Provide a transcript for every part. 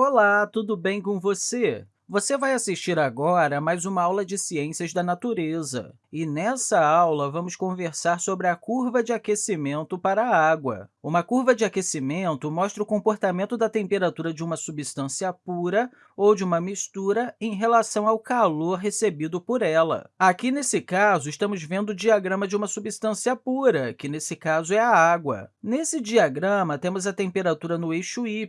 Olá, tudo bem com você? Você vai assistir agora a mais uma aula de Ciências da Natureza. E nessa aula, vamos conversar sobre a curva de aquecimento para a água. Uma curva de aquecimento mostra o comportamento da temperatura de uma substância pura ou de uma mistura em relação ao calor recebido por ela. Aqui, nesse caso, estamos vendo o diagrama de uma substância pura, que, nesse caso, é a água. Nesse diagrama, temos a temperatura no eixo y,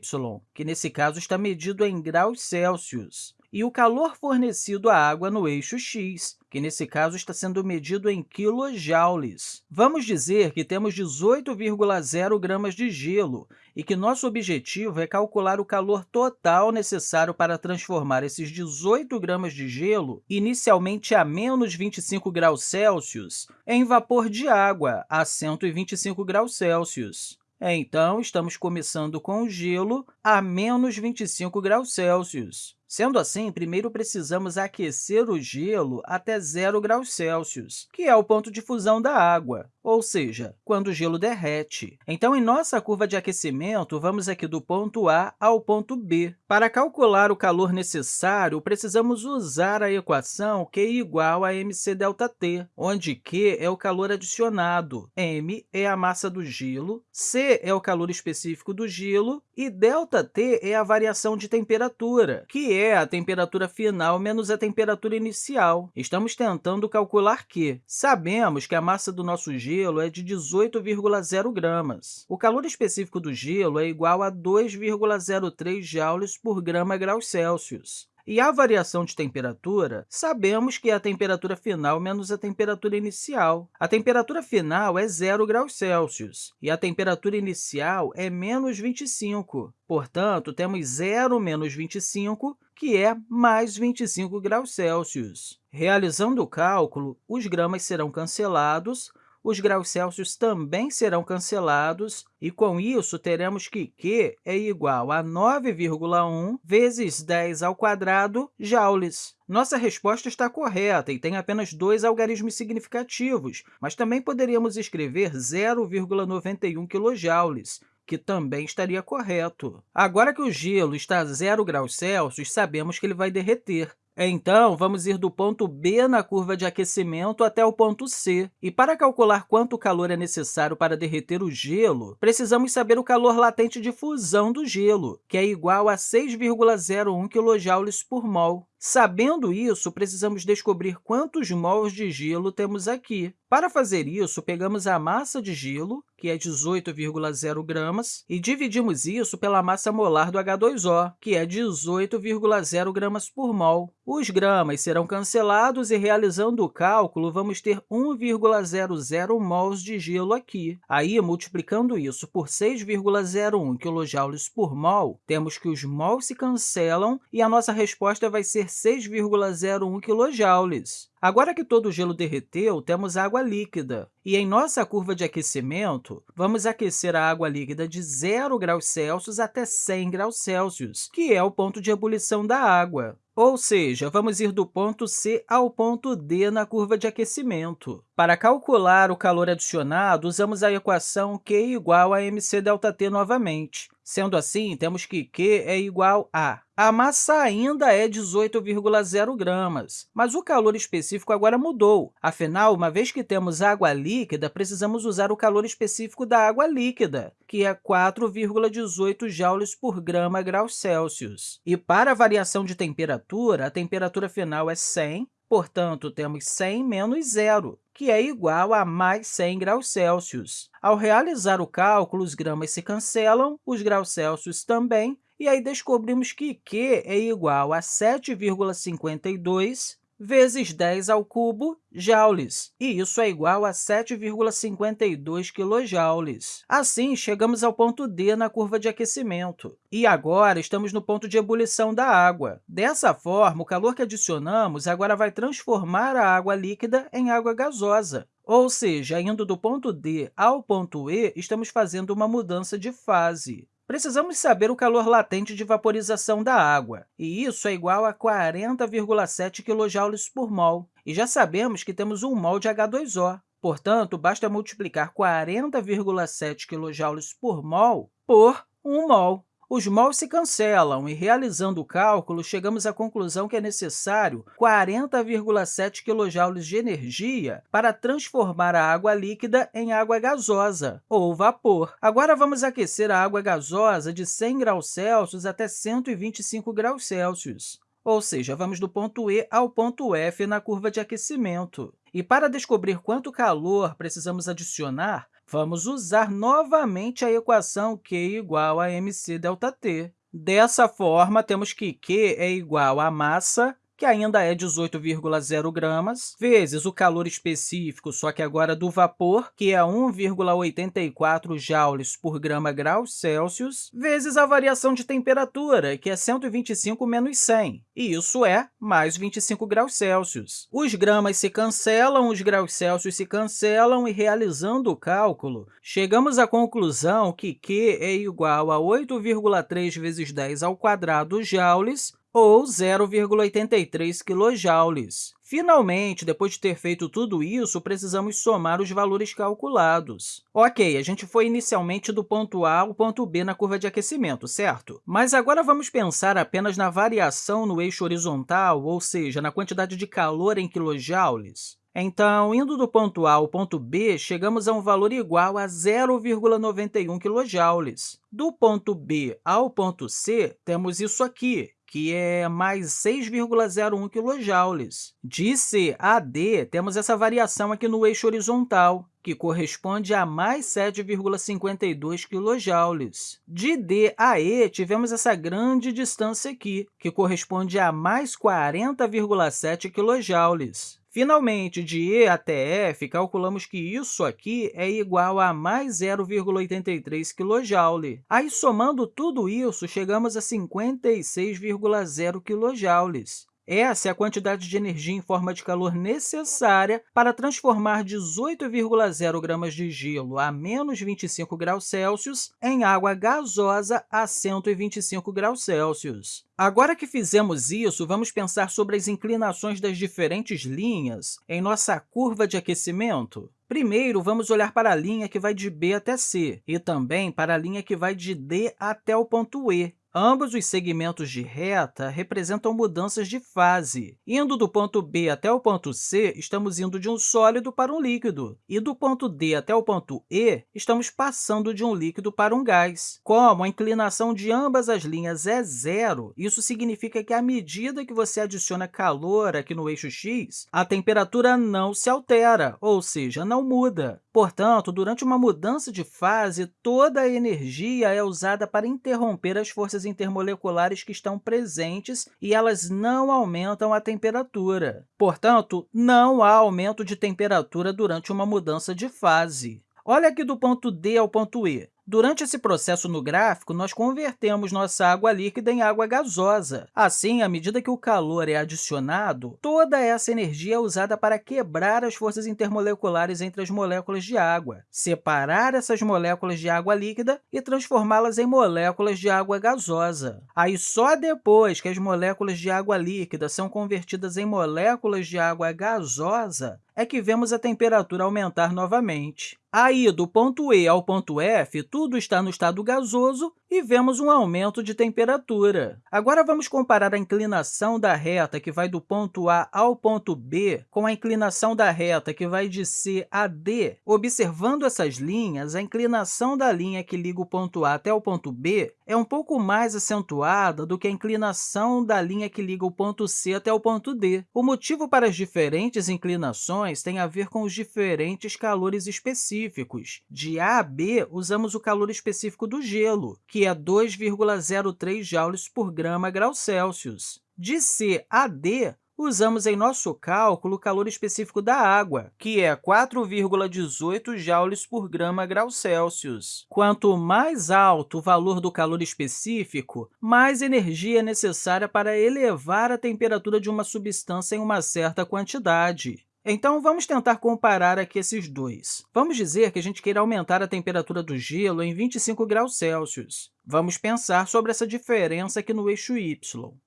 que, nesse caso, está medido em graus Celsius e o calor fornecido à água no eixo x, que, nesse caso, está sendo medido em quilojoules. Vamos dizer que temos 18,0 gramas de gelo e que nosso objetivo é calcular o calor total necessário para transformar esses 18 gramas de gelo, inicialmente a menos 25 graus Celsius, em vapor de água a 125 graus Celsius. Então, estamos começando com o gelo a menos 25 graus Celsius. Sendo assim, primeiro precisamos aquecer o gelo até zero graus Celsius, que é o ponto de fusão da água, ou seja, quando o gelo derrete. Então, em nossa curva de aquecimento, vamos aqui do ponto A ao ponto B. Para calcular o calor necessário, precisamos usar a equação Q igual a mc ΔT, onde Q é o calor adicionado, m é a massa do gelo, C é o calor específico do gelo e ΔT é a variação de temperatura, que é a temperatura final menos a temperatura inicial. Estamos tentando calcular Q. Sabemos que a massa do nosso gelo é de 18,0 gramas. O calor específico do gelo é igual a 2,03 joules por grama graus Celsius. E a variação de temperatura, sabemos que é a temperatura final menos a temperatura inicial. A temperatura final é 0 graus Celsius e a temperatura inicial é menos 25. Portanto, temos 0 menos 25, que é mais 25 graus Celsius. Realizando o cálculo, os gramas serão cancelados, os graus Celsius também serão cancelados, e, com isso, teremos que Q é igual a 9,1 vezes 10 ao quadrado joules. Nossa resposta está correta e tem apenas dois algarismos significativos, mas também poderíamos escrever 0,91 kJ, que também estaria correto. Agora que o gelo está a zero graus Celsius, sabemos que ele vai derreter. Então, vamos ir do ponto B na curva de aquecimento até o ponto C. E para calcular quanto calor é necessário para derreter o gelo, precisamos saber o calor latente de fusão do gelo, que é igual a 6,01 kJ por mol. Sabendo isso, precisamos descobrir quantos mols de gelo temos aqui. Para fazer isso, pegamos a massa de gelo, que é 18,0 gramas, e dividimos isso pela massa molar do H2O, que é 18,0 gramas por mol. Os gramas serão cancelados e, realizando o cálculo, vamos ter 1,00 mols de gelo aqui. Aí, multiplicando isso por 6,01 kJ por mol, temos que os mols se cancelam e a nossa resposta vai ser 6,01 kJ. Agora que todo o gelo derreteu, temos água líquida. E em nossa curva de aquecimento, vamos aquecer a água líquida de 0 graus Celsius até 100 graus Celsius, que é o ponto de ebulição da água. Ou seja, vamos ir do ponto C ao ponto D na curva de aquecimento. Para calcular o calor adicionado, usamos a equação Q igual a mc ΔT novamente. Sendo assim, temos que Q é igual a... A massa ainda é 18,0 gramas, mas o calor específico agora mudou. Afinal, uma vez que temos água líquida, precisamos usar o calor específico da água líquida, que é 4,18 joules por grama graus Celsius. E para a variação de temperatura, a temperatura final é 100, portanto, temos 100 menos zero, que é igual a mais 100 graus Celsius. Ao realizar o cálculo, os gramas se cancelam, os graus Celsius também, e aí descobrimos que Q é igual a 7,52 vezes 10 ao cubo joules, e isso é igual a 7,52 kJ. Assim, chegamos ao ponto D na curva de aquecimento. E agora estamos no ponto de ebulição da água. Dessa forma, o calor que adicionamos agora vai transformar a água líquida em água gasosa. Ou seja, indo do ponto D ao ponto E, estamos fazendo uma mudança de fase. Precisamos saber o calor latente de vaporização da água, e isso é igual a 40,7 kJ por mol. E já sabemos que temos 1 mol de H2O. Portanto, basta multiplicar 40,7 kJ por mol por 1 mol. Os mols se cancelam e, realizando o cálculo, chegamos à conclusão que é necessário 40,7 kJ de energia para transformar a água líquida em água gasosa, ou vapor. Agora, vamos aquecer a água gasosa de 100 graus Celsius até 125 graus Celsius ou seja, vamos do ponto E ao ponto F na curva de aquecimento. E para descobrir quanto calor precisamos adicionar, vamos usar novamente a equação Q igual a mc ΔT. Dessa forma, temos que Q é igual a massa que ainda é 18,0 gramas, vezes o calor específico, só que agora do vapor, que é 1,84 joules por grama graus Celsius, vezes a variação de temperatura, que é 125 menos 100, e isso é mais 25 graus Celsius. Os gramas se cancelam, os graus Celsius se cancelam, e realizando o cálculo, chegamos à conclusão que Q é igual a 8,3 vezes 10 ao quadrado joules, ou 0,83 kJ. Finalmente, depois de ter feito tudo isso, precisamos somar os valores calculados. Ok, a gente foi inicialmente do ponto A ao ponto B na curva de aquecimento, certo? Mas agora vamos pensar apenas na variação no eixo horizontal, ou seja, na quantidade de calor em quilojoules. Então, indo do ponto A ao ponto B, chegamos a um valor igual a 0,91 kJ. Do ponto B ao ponto C, temos isso aqui, que é mais 6,01 kJ. De C a D, temos essa variação aqui no eixo horizontal, que corresponde a mais 7,52 kJ. De D a E, tivemos essa grande distância aqui, que corresponde a mais 40,7 kJ. Finalmente, de E até F, calculamos que isso aqui é igual a mais 0,83 kJ. Aí, somando tudo isso, chegamos a 56,0 kJ. Essa é a quantidade de energia em forma de calor necessária para transformar 18,0 gramas de gelo a menos 25 graus Celsius em água gasosa a 125 graus Celsius. Agora que fizemos isso, vamos pensar sobre as inclinações das diferentes linhas em nossa curva de aquecimento. Primeiro, vamos olhar para a linha que vai de B até C e também para a linha que vai de D até o ponto E. Ambos os segmentos de reta representam mudanças de fase. Indo do ponto B até o ponto C, estamos indo de um sólido para um líquido, e do ponto D até o ponto E, estamos passando de um líquido para um gás. Como a inclinação de ambas as linhas é zero, isso significa que, à medida que você adiciona calor aqui no eixo x, a temperatura não se altera, ou seja, não muda. Portanto, durante uma mudança de fase, toda a energia é usada para interromper as forças intermoleculares que estão presentes e elas não aumentam a temperatura. Portanto, não há aumento de temperatura durante uma mudança de fase. Olha aqui do ponto D ao ponto E. Durante esse processo no gráfico, nós convertemos nossa água líquida em água gasosa. Assim, à medida que o calor é adicionado, toda essa energia é usada para quebrar as forças intermoleculares entre as moléculas de água, separar essas moléculas de água líquida e transformá-las em moléculas de água gasosa. Aí, só depois que as moléculas de água líquida são convertidas em moléculas de água gasosa, é que vemos a temperatura aumentar novamente. Aí, do ponto E ao ponto F, tudo está no estado gasoso e vemos um aumento de temperatura. Agora, vamos comparar a inclinação da reta que vai do ponto A ao ponto B com a inclinação da reta que vai de C a D. Observando essas linhas, a inclinação da linha que liga o ponto A até o ponto B é um pouco mais acentuada do que a inclinação da linha que liga o ponto C até o ponto D. O motivo para as diferentes inclinações tem a ver com os diferentes calores específicos. De A a B, usamos o calor específico do gelo, que que é 2,03 joules por grama grau Celsius. De C a D, usamos em nosso cálculo o calor específico da água, que é 4,18 joules por grama grau Celsius. Quanto mais alto o valor do calor específico, mais energia é necessária para elevar a temperatura de uma substância em uma certa quantidade. Então, vamos tentar comparar aqui esses dois. Vamos dizer que a gente queira aumentar a temperatura do gelo em 25 graus Celsius. Vamos pensar sobre essa diferença aqui no eixo y.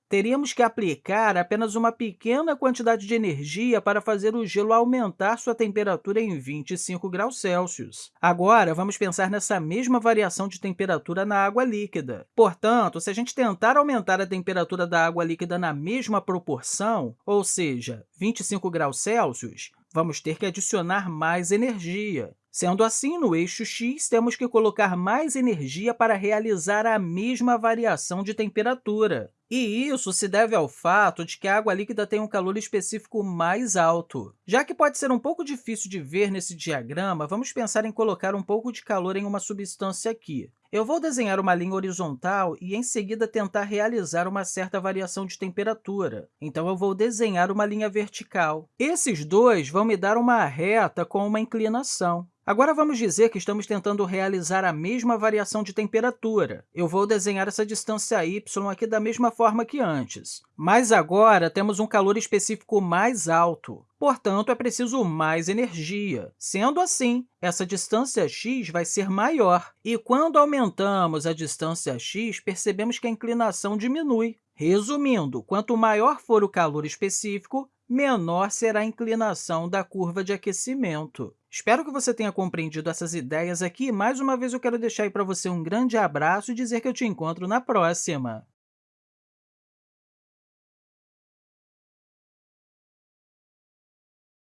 Teríamos que aplicar apenas uma pequena quantidade de energia para fazer o gelo aumentar sua temperatura em 25 graus Celsius. Agora, vamos pensar nessa mesma variação de temperatura na água líquida. Portanto, se a gente tentar aumentar a temperatura da água líquida na mesma proporção, ou seja, 25 graus Celsius, vamos ter que adicionar mais energia. Sendo assim, no eixo x, temos que colocar mais energia para realizar a mesma variação de temperatura. E isso se deve ao fato de que a água líquida tem um calor específico mais alto. Já que pode ser um pouco difícil de ver nesse diagrama, vamos pensar em colocar um pouco de calor em uma substância aqui. Eu vou desenhar uma linha horizontal e, em seguida, tentar realizar uma certa variação de temperatura. Então, eu vou desenhar uma linha vertical. Esses dois vão me dar uma reta com uma inclinação. Agora, vamos dizer que estamos tentando realizar a mesma variação de temperatura. Eu vou desenhar essa distância y aqui da mesma forma que antes. Mas agora temos um calor específico mais alto. Portanto, é preciso mais energia. Sendo assim, essa distância x vai ser maior. E quando aumentamos a distância x, percebemos que a inclinação diminui. Resumindo, quanto maior for o calor específico, menor será a inclinação da curva de aquecimento. Espero que você tenha compreendido essas ideias aqui. Mais uma vez, eu quero deixar para você um grande abraço e dizer que eu te encontro na próxima!